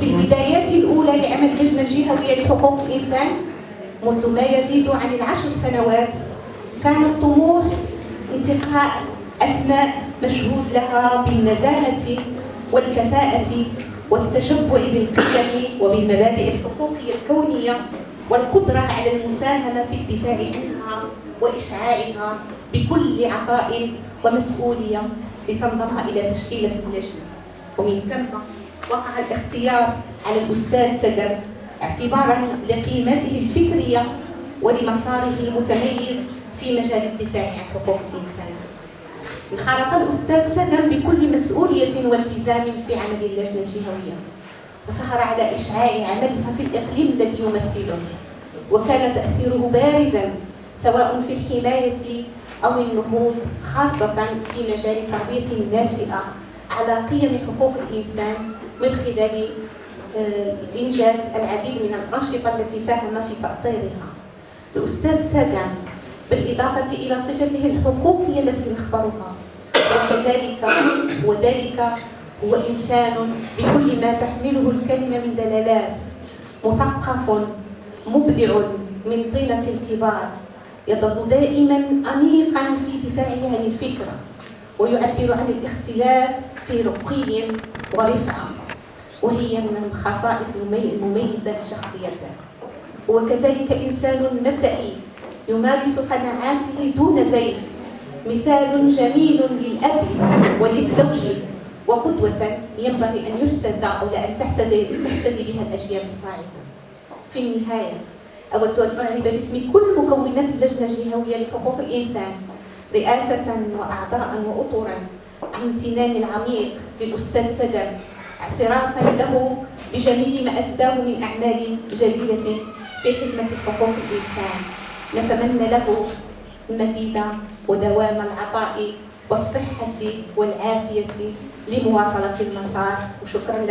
في البدايات الأولى لعمل اللجنة الجهوية لحقوق الإنسان منذ ما يزيد عن العشر سنوات كان الطموح انتقاء أسماء مشهود لها بالنزاهة والكفاءة والتشبع بالقيم وبالمبادئ الحقوقية الكونية والقدرة على المساهمة في الدفاع عنها وإشعاعها بكل عطاء ومسؤولية لتنضم إلى تشكيلة اللجنة. ومن ثم وقع الاختيار على الأستاذ سقر اعتبارا لقيمته الفكرية ولمساره المتميز في مجال الدفاع عن حقوق الإنسان. انخرط الأستاذ سقر بكل مسؤولية والتزام في عمل اللجنة الجهوية وسهر على إشعاع عملها في الإقليم الذي يمثله وكان تأثيره بارزا سواء في الحماية أو النهوض خاصة في مجال التربية الناشئة على قيم حقوق الإنسان من خلال آه، إنجاز العديد من الأنشطة التي ساهم في تأطيرها. الأستاذ ساقان بالإضافة إلى صفته الحقوقية التي نخبرها وكذلك وذلك هو إنسان بكل ما تحمله الكلمة من دلالات مثقف مبدع من طينة الكبار يظل دائما أنيقا في دفاعه عن الفكرة. ويعبر عن الاختلاف في رقي ورفعة وهي من الخصائص المميزة لشخصيته هو كذلك إنسان مبدئي يمارس قناعاته دون زيف مثال جميل للأب وللزوج وقدوة ينبغي أن يهتدى أو أن تهتدي تهتدي بها الأجيال الصاعدة. في النهاية أود أن أعرب باسم كل مكونات اللجنة الجهوية لحقوق الإنسان. رئاسة وأعضاء وأطرا عن امتنان العميق للأستاذ سجر اعترافا له بجميل ما أسداه من أعمال جليلة في خدمة حقوق الإنسان. نتمنى له المزيد ودوام العطاء والصحة والعافية لمواصلة المسار. وشكرا